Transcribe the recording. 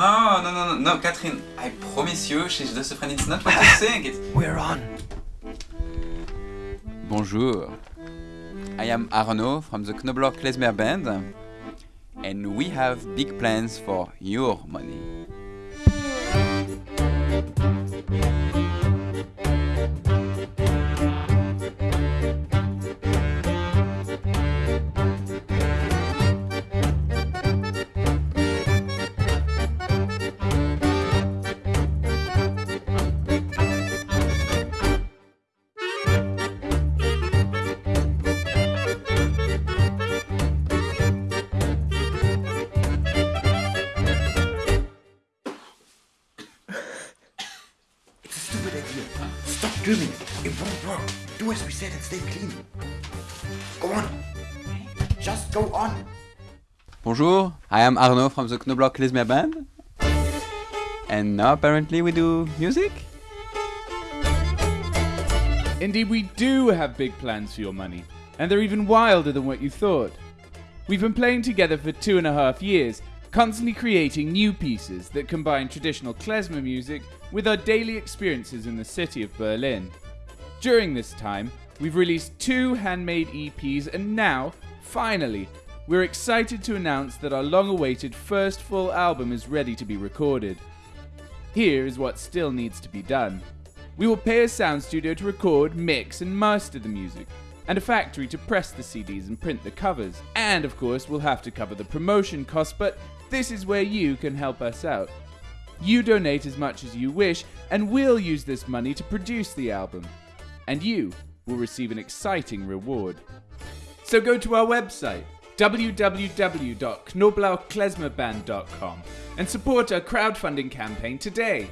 No, no, no, no, no, Catherine. I promise you, she's just a friend. It's not what you think. It's... We're on. Bonjour. I am Arnaud from the Knobloch Klezmer Band, and we have big plans for your money. Stupid idea. Stop doing it. It won't work. Do as we said and stay clean. Go on. Just go on. Bonjour, I am Arnaud from the Knoblauch Klezmer Band, and now apparently we do music? Indeed, we do have big plans for your money, and they're even wilder than what you thought. We've been playing together for two and a half years, constantly creating new pieces that combine traditional klezmer music with our daily experiences in the city of Berlin. During this time, we've released two handmade EPs, and now, finally, we're excited to announce that our long awaited first full album is ready to be recorded. Here is what still needs to be done. We will pay a sound studio to record, mix, and master the music, and a factory to press the CDs and print the covers. And of course, we'll have to cover the promotion costs, but this is where you can help us out. You donate as much as you wish, and we'll use this money to produce the album. And you will receive an exciting reward. So go to our website, www.knoblauchklezmerband.com, and support our crowdfunding campaign today.